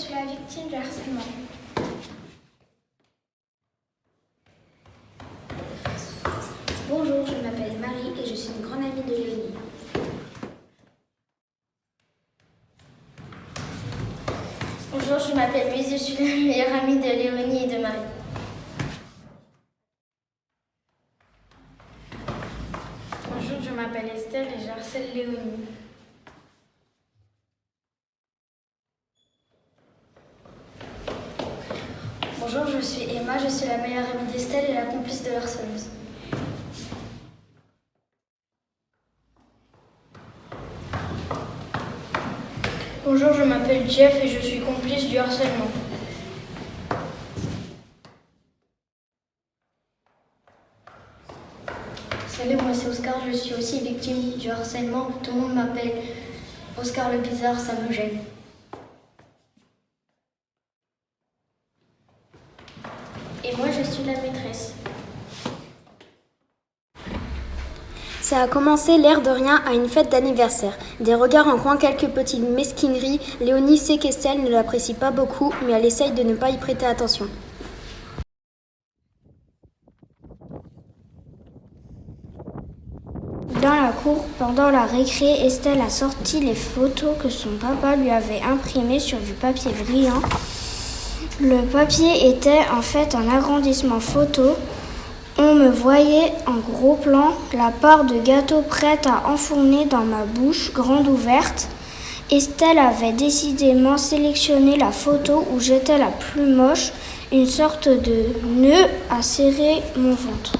suis la victime du harcèlement. Bonjour, je m'appelle Marie et je suis une grande amie de Léonie. Bonjour, je m'appelle Louise, je suis la meilleure amie de Léonie et de Marie. Bonjour, je m'appelle Estelle et j'harcèle Léonie. Bonjour, je suis Emma, je suis la meilleure amie d'Estelle et la complice de l'harceleuse. Bonjour, je m'appelle Jeff et je suis complice du harcèlement. Salut, moi c'est Oscar, je suis aussi victime du harcèlement. Tout le monde m'appelle Oscar le bizarre, ça me gêne. Et moi, je suis la maîtresse. Ça a commencé l'air de rien à une fête d'anniversaire. Des regards en coin, quelques petites mesquineries. Léonie sait qu'Estelle ne l'apprécie pas beaucoup, mais elle essaye de ne pas y prêter attention. Dans la cour, pendant la récré, Estelle a sorti les photos que son papa lui avait imprimées sur du papier brillant. Le papier était en fait un agrandissement photo. On me voyait en gros plan la part de gâteau prête à enfourner dans ma bouche grande ouverte. Estelle avait décidément sélectionné la photo où j'étais la plus moche, une sorte de nœud à serrer mon ventre.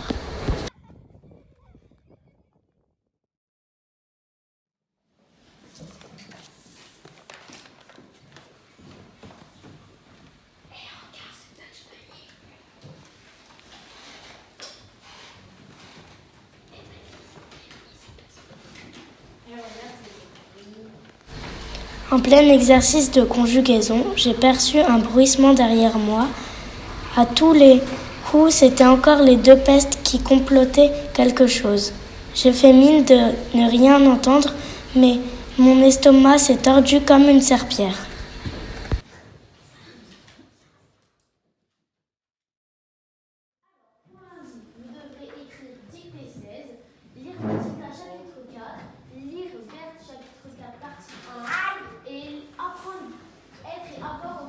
En plein exercice de conjugaison, j'ai perçu un bruissement derrière moi. À tous les coups, c'était encore les deux pestes qui complotaient quelque chose. J'ai fait mine de ne rien entendre, mais mon estomac s'est tordu comme une serpillère. 아까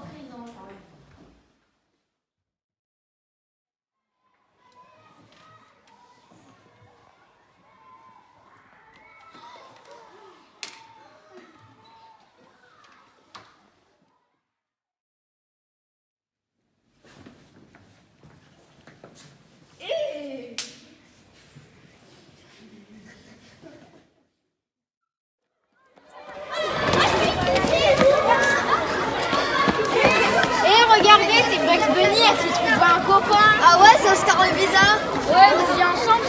copain Ah ouais, c'est Oscar le bizarre Ouais, on vit ensemble,